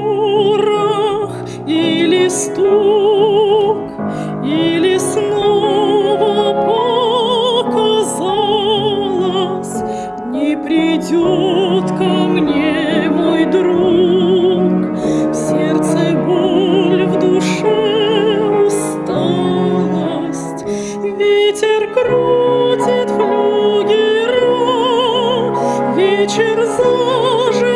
шорох или стук, или снова показалось, не придет ко мне мой друг, в сердце боль, в душе усталость, ветер крутит флюгера, вечер зажил.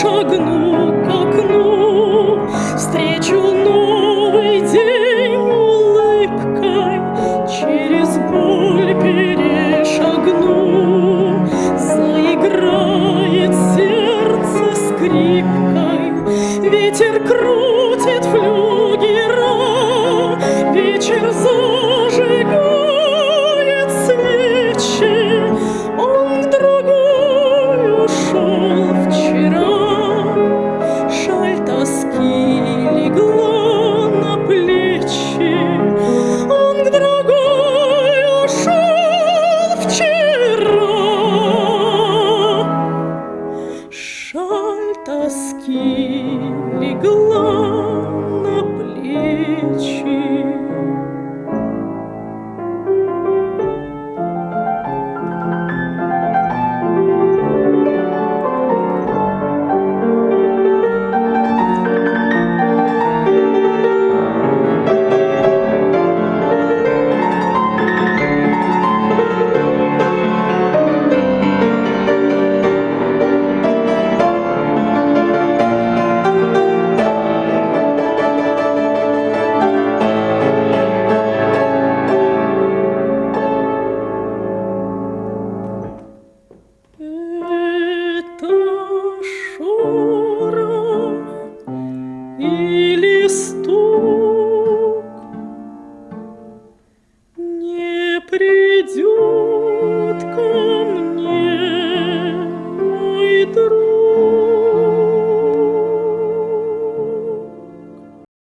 Шагну к окну, Встречу новый день улыбкой, Через боль перешагну, Заиграет сердце скрипкой, Ветер крутит флюгера, малютка.